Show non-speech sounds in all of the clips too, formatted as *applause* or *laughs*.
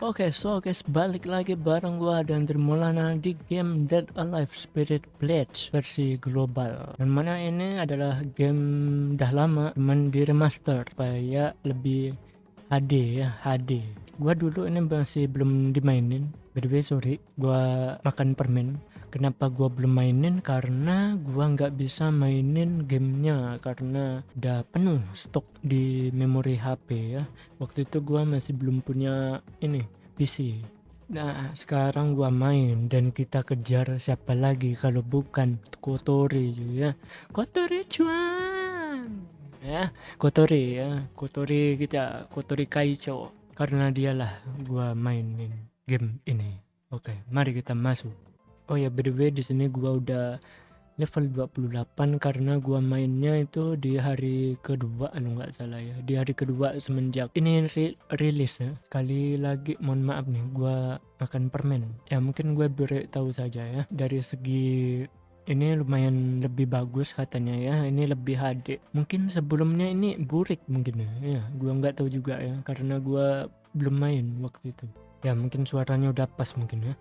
Oke, so guys, balik lagi bareng gua dan Dermulana di game Dead Alive Spirit Blades versi global. Dan mana ini adalah game dah lama, cuman di remaster supaya lebih HD ya, HD. Gua dulu ini masih belum dimainin. By the way, sorry, gua makan permen kenapa gua belum mainin? Karena gua nggak bisa mainin gamenya karena udah penuh stok di memori HP ya. Waktu itu gua masih belum punya ini PC Nah sekarang gua main dan kita kejar siapa lagi kalau bukan Kotori ya. Kotori cuan ya Kotori ya. Kotori kita Kotori Kaicho. Karena dialah gua mainin game ini. Oke mari kita masuk oh ya by the way di sini gua udah level 28 karena gua mainnya itu di hari kedua kalau nggak salah ya di hari kedua semenjak ini ri rilis ya. Sekali lagi mohon maaf nih gua makan permen. Ya mungkin gue beritahu saja ya dari segi ini lumayan lebih bagus katanya ya ini lebih HD. Mungkin sebelumnya ini burik mungkin ya, ya gua nggak tahu juga ya karena gua belum main waktu itu. Ya mungkin suaranya udah pas mungkin ya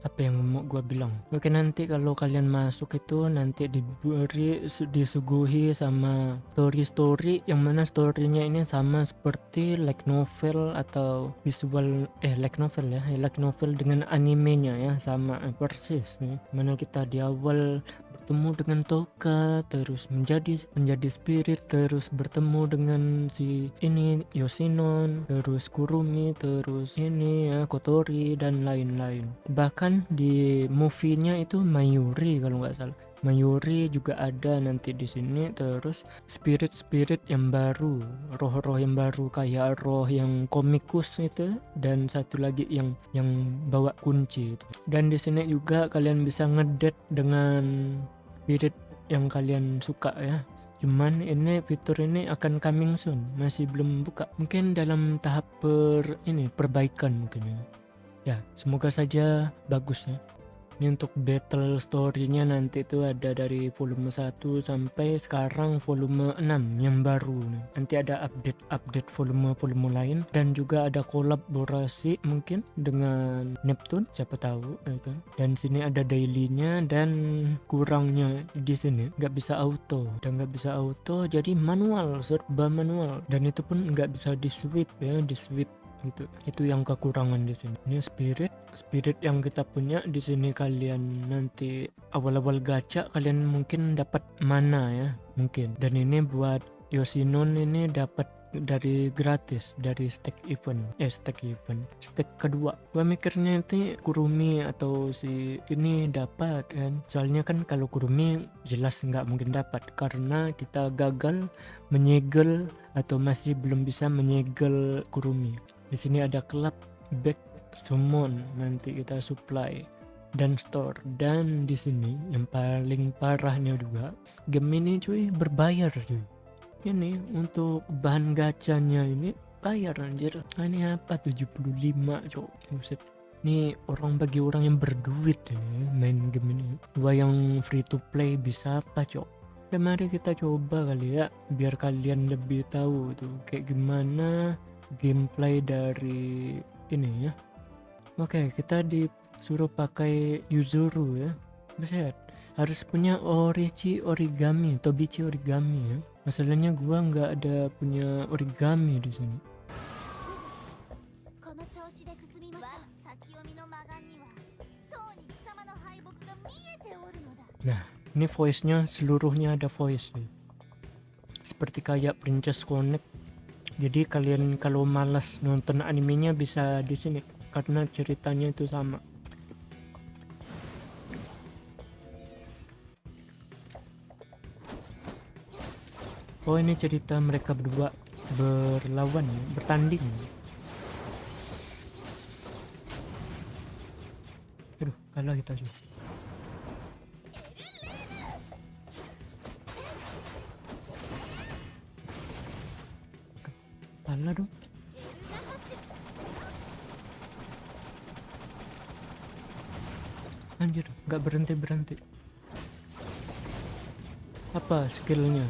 apa yang mau gue bilang oke nanti kalau kalian masuk itu nanti diberi disuguhi sama story-story yang mana storynya ini sama seperti like novel atau visual eh like novel ya like novel dengan animenya ya sama eh, persis ya. mana kita di awal bertemu dengan Toka terus menjadi menjadi spirit terus bertemu dengan si ini Yoshinon terus Kurumi terus ini ya Kotori dan lain-lain bahkan di movie-nya itu Mayuri kalau nggak salah Mayuri juga ada nanti di sini terus spirit-spirit yang baru roh-roh yang baru kayak roh yang komikus itu dan satu lagi yang yang bawa kunci itu. dan di sini juga kalian bisa ngedet dengan spirit yang kalian suka ya. Cuman ini fitur ini akan coming soon. Masih belum buka. Mungkin dalam tahap per ini perbaikan mungkin ya. Ya semoga saja bagus ya ini untuk battle story-nya nanti itu ada dari volume 1 sampai sekarang volume 6 yang baru. Nanti ada update-update volume-volume lain. Dan juga ada kolaborasi mungkin dengan Neptune siapa tahu ya kan? Dan sini ada dailynya dan kurangnya di sini. Nggak bisa auto dan nggak bisa auto jadi manual serba manual. Dan itu pun nggak bisa di switch ya di switch gitu itu yang kekurangan di sini. Ini spirit spirit yang kita punya di sini kalian nanti awal-awal gacha kalian mungkin dapat mana ya? Mungkin. Dan ini buat Yoshinon ini dapat dari gratis dari stack event. Eh stack event. Stack kedua. Gua mikirnya itu kurumi atau si ini dapat kan? Soalnya kan kalau kurumi jelas nggak mungkin dapat karena kita gagal menyegel atau masih belum bisa menyegel kurumi di sini ada club back summon nanti kita supply dan store. Dan di sini yang paling parahnya juga game ini cuy berbayar cuy. Ini untuk bahan gacanya ini bayar anjir. Ini apa? 75 cuy buset. Ini orang bagi orang yang berduit ini main game ini. Gua yang free to play bisa apa cok? Ya mari kita coba kali ya biar kalian lebih tahu tuh kayak gimana gameplay dari ini ya. Oke kita disuruh pakai Yuzuru ya. Buset, harus punya Orichi origami Tobichi origami ya. Masalahnya gua nggak ada punya origami di sini. Nah ini voice nya seluruhnya ada voice nih seperti kayak Princess Connect jadi kalian kalau malas nonton animenya bisa di sini karena ceritanya itu sama. Oh ini cerita mereka berdua berlawan bertanding. Aduh kalah kita juga Alah dong. Anjir, nggak berhenti berhenti. Apa skillnya?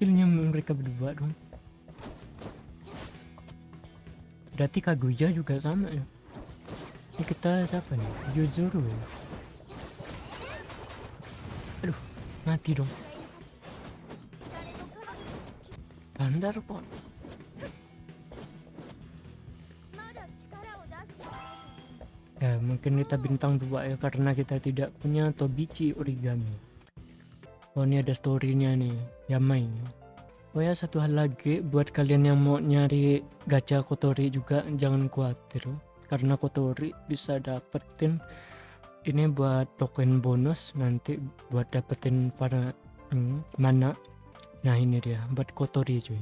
skillnya mereka berdua dong berarti Kaguya juga sama ya ini kita siapa nih Yuzuru ya aduh mati dong. Bandar pon. Ya mungkin kita bintang dua ya karena kita tidak punya Tobichi origami. Oh ini ada storynya nih Yamai. Oh ya satu hal lagi buat kalian yang mau nyari gacha kotori juga jangan khawatir. Karena kotori bisa dapetin ini buat token bonus nanti buat dapetin para hmm, mana nah ini dia buat kotori cuy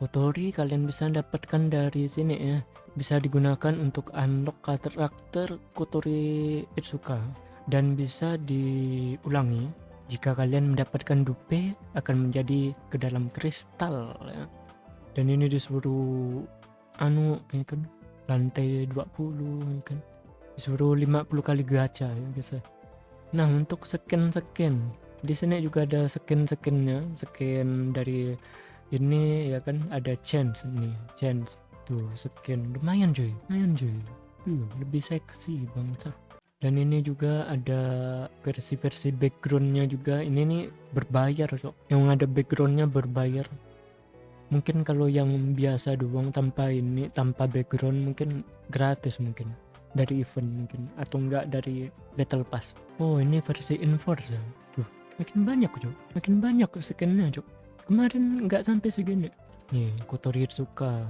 Kotori kalian bisa dapatkan dari sini ya. Bisa digunakan untuk unlock karakter Kotori Itsuka dan bisa diulangi jika kalian mendapatkan dupe akan menjadi ke dalam kristal ya. Dan ini disuruh anu ya kan lantai 20 ya kan. Disuruh 50 kali gacha ya guys. Nah, untuk skin-skin di sini juga ada skin-skinnya, skin dari ini ya kan ada chance nih chance tuh skin. Lumayan cuy lumayan cuy. Tuh lebih seksi bangsa. Dan ini juga ada versi-versi backgroundnya juga. Ini nih berbayar kok. Yang ada backgroundnya berbayar. Mungkin kalau yang biasa doang tanpa ini tanpa background mungkin gratis mungkin dari event mungkin atau enggak dari battle pass? Oh ini versi enforce ya tuh makin banyak cok makin banyak skinnya cok kemarin nggak sampai segini. Nih Kotori Itsuka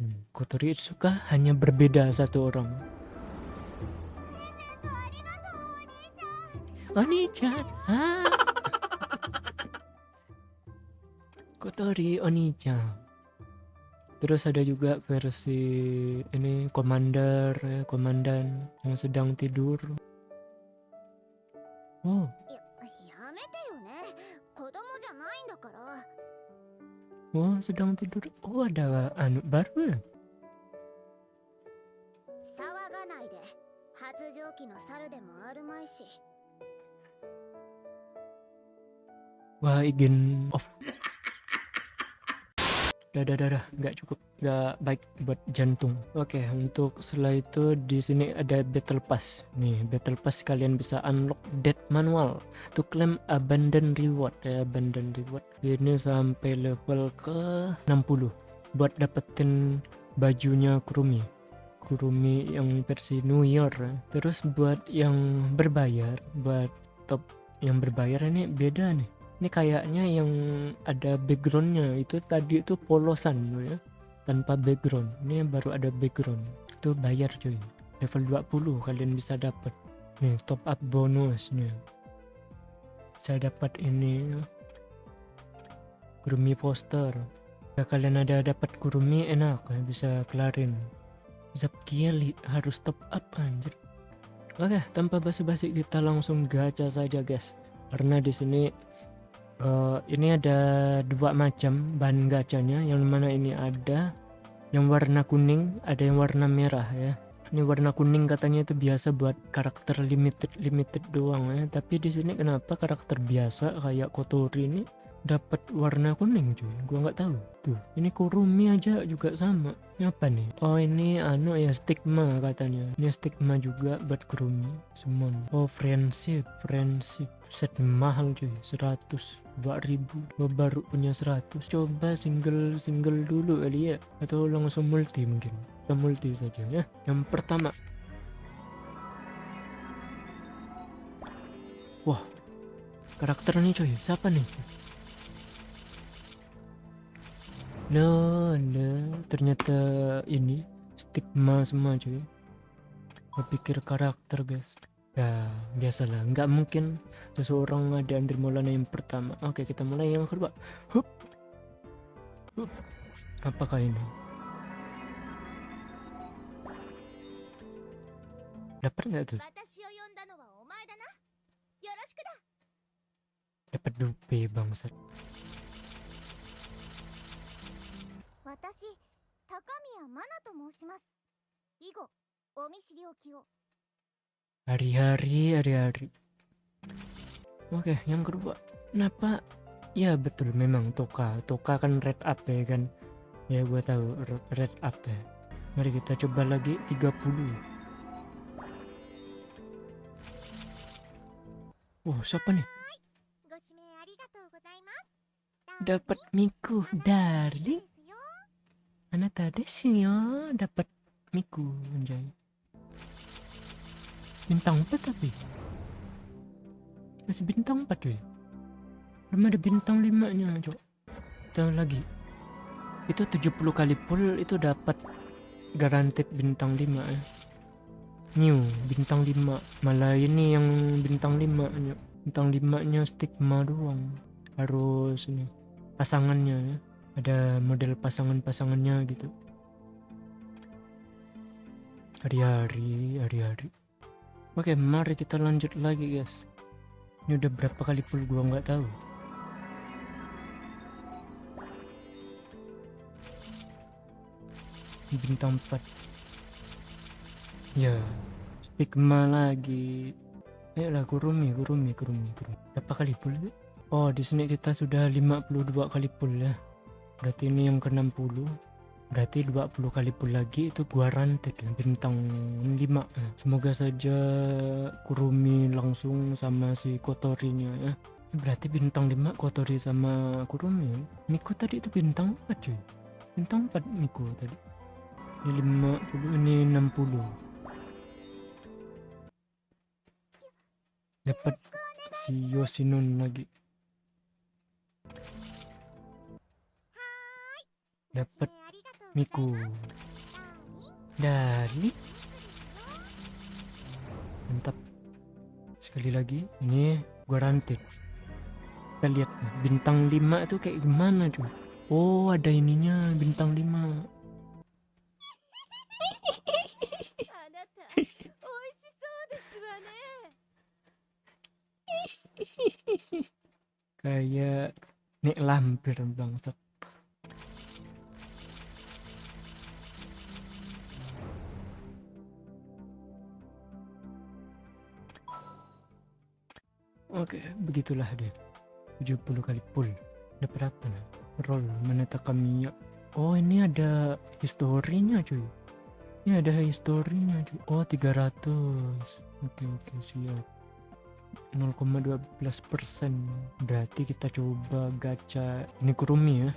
hmm, Kotori Itsuka hanya berbeda satu orang. Oni-chan. *laughs* Kotori Oni-chan Terus ada juga versi ini komander ya, komandan yang sedang tidur. Oh, Oh, sedang tidur. Oh, ada anu baru ya? Wah, izin off. Dah dah dah dah. Nggak cukup. Nggak baik buat jantung. Oke okay, untuk setelah itu di sini ada battle pass. Nih battle pass kalian bisa unlock dead manual to claim abandon reward. Ya abandon reward. Ini sampai level ke 60 buat dapetin bajunya Kurumi. Kurumi yang versi New Year. Terus buat yang berbayar buat top yang berbayar ini beda nih ini kayaknya yang ada backgroundnya. Itu tadi itu polosan ya. Tanpa background. Ini baru ada background. Itu bayar cuy. Level 20 kalian bisa dapat. Nih top up bonusnya. Saya dapat ini kurumi poster. Ya kalian ada dapat kurumi enak. Ya, bisa kelarin. Kiali harus top up anjir. Oke tanpa basa-basi kita langsung gacha saja guys. Karena di sini uh, ini ada dua macam bahan gacanya. Yang mana ini ada yang warna kuning ada yang warna merah ya. Ini warna kuning katanya itu biasa buat karakter limited limited doang ya. Tapi di sini kenapa karakter biasa kayak kotori ini dapat warna kuning cuy gua nggak tahu. Tuh ini kurumi aja juga sama. Ini apa nih? Oh ini anu ya stigma katanya. Ini stigma juga buat kurumi. Semua oh friendship friendship. Set mahal cuy. 100 2000 gua baru punya 100 coba single single dulu kali ya. Atau langsung multi mungkin. Kita multi saja ya. Yang pertama. Wah karakter nih cuy. Siapa nih Nah, nah, ternyata ini stigma semua cuy. Berpikir karakter guys. Ya, biasalah. Nggak mungkin seseorang ada Andri Maulana yang pertama. Oke, kita mulai yang kedua. Hup. Hup. Apakah ini? Dapat nggak tuh? Dapat dupe bangsat. 高宮真奈と申します以後お見知りおきを hari-hari hari-hari oke yang kedua kenapa Iya betul memang Toka. Toka kan red up ya kan. Ya gua tahu r- red up ya. Mari kita coba lagi 30. Oh, siapa nih? ご指名 ありがとうございます Dapat Miku, darling. ですよ Anata desu yo. Dapat Miku, anjay. Bintang 4 tapi. Masih bintang 4 cuy. Belum ada bintang 5 nya, cok. Tahu lagi. Itu 70 kali pull itu dapat garanted bintang 5 ya. New bintang 5. Malah ini yang bintang 5 nya. Bintang 5 nya stigma doang. Harus ini pasangannya ya. Ada model pasangan-pasangannya gitu. Hari-hari, hari-hari. Oke, mari kita lanjut lagi guys. Ini udah berapa kali pull gua nggak tahu. Bintang 4. Ya, stigma lagi. Eh lah kurumi, kurumi, kurumi, kurumi. Berapa kali pull? ya? Oh, di sini kita sudah 52 kali pull ya. Berarti ini yang ke-60. Berarti 20 kali pull lagi itu gua ranted ya, bintang 5. ya. Semoga saja Kurumi langsung sama si Kotorinya ya. Berarti bintang 5 Kotori sama Kurumi ya. Miku tadi itu bintang 4 cuy. Bintang 4 Miku tadi. Ini 50, ini 60. Dapat si Yoshinon lagi. Dapat Miku. Dari mantap. Sekali lagi, ini garanti Kita lihat bintang 5 itu kayak gimana tuh. Oh, ada ininya bintang 5. kayak nek lampir bangsat Oke, begitulah dia. 70 kali pull. Dapat apa nih? Roll Maneta Kamiya. Oh, ini ada historinya cuy. Ini ada historinya cuy. Oh, 300. Oke, oke, siap. 0,12 persen berarti kita coba gacha ini kurumi ya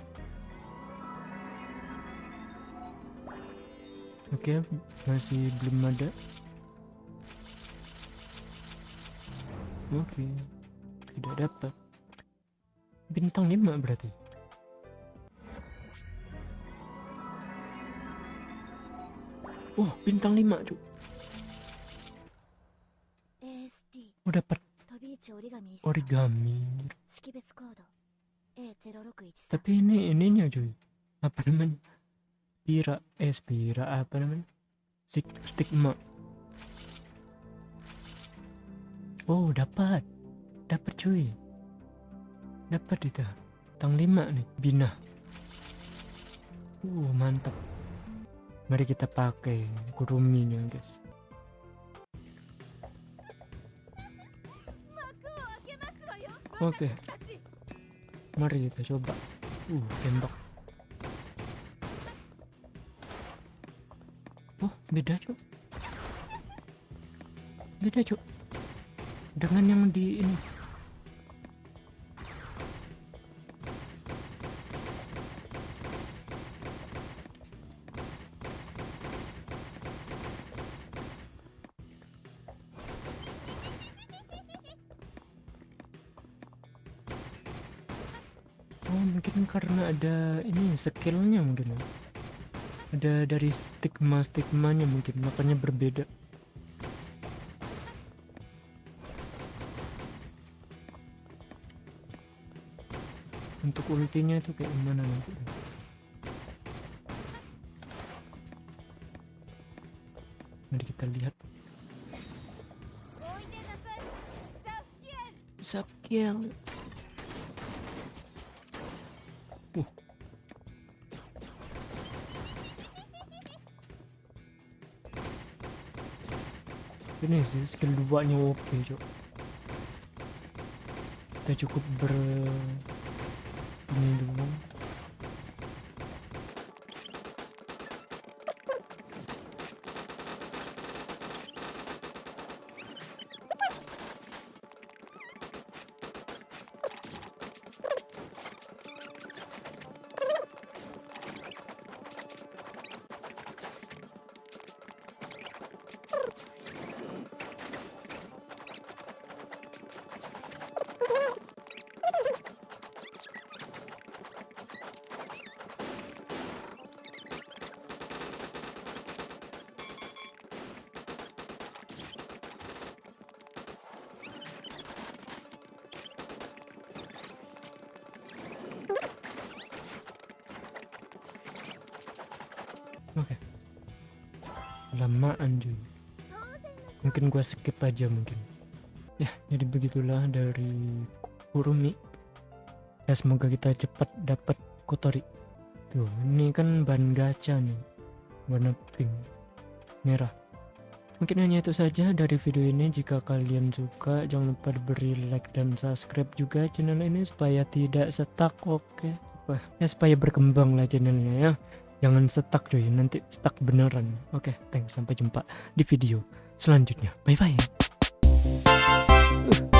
oke masih belum ada oke okay. tidak dapat bintang lima berarti Wah, oh, bintang 5, Cuk. Oh, dapat origami. Tapi ini ininya, cuy. Apa namanya? Pira, eh, pira apa namanya? Stigma. Wow dapat. Dapat cuy. Dapat itu Tang lima nih Bina Uh oh, mantap. Mari kita pakai kuruminya guys. Oke. Mari kita coba. Uh tembak. Oh beda cuy, Beda cuy dengan yang di ini Oh mungkin karena ada ini skillnya mungkin. Ada dari stigma stigmanya mungkin makanya berbeda. bentuk ultinya itu kayak gimana nanti mari kita lihat Zapkiel uh. ini sih skill 2 nya oke okay, cok kita cukup ber ini dulu lamaan cuy. Mungkin gua skip aja mungkin. Ya jadi begitulah dari Kurumi. Ya semoga kita cepat dapat kotori. Tuh ini kan ban gacha nih. Warna pink. Merah. Mungkin hanya itu saja dari video ini. Jika kalian suka jangan lupa beri like dan subscribe juga channel ini supaya tidak setak oke? Okay? ya supaya berkembang lah channelnya ya. Jangan stuck cuy, nanti stuck beneran. Oke, thanks. Sampai jumpa di video selanjutnya. Bye bye. Uh.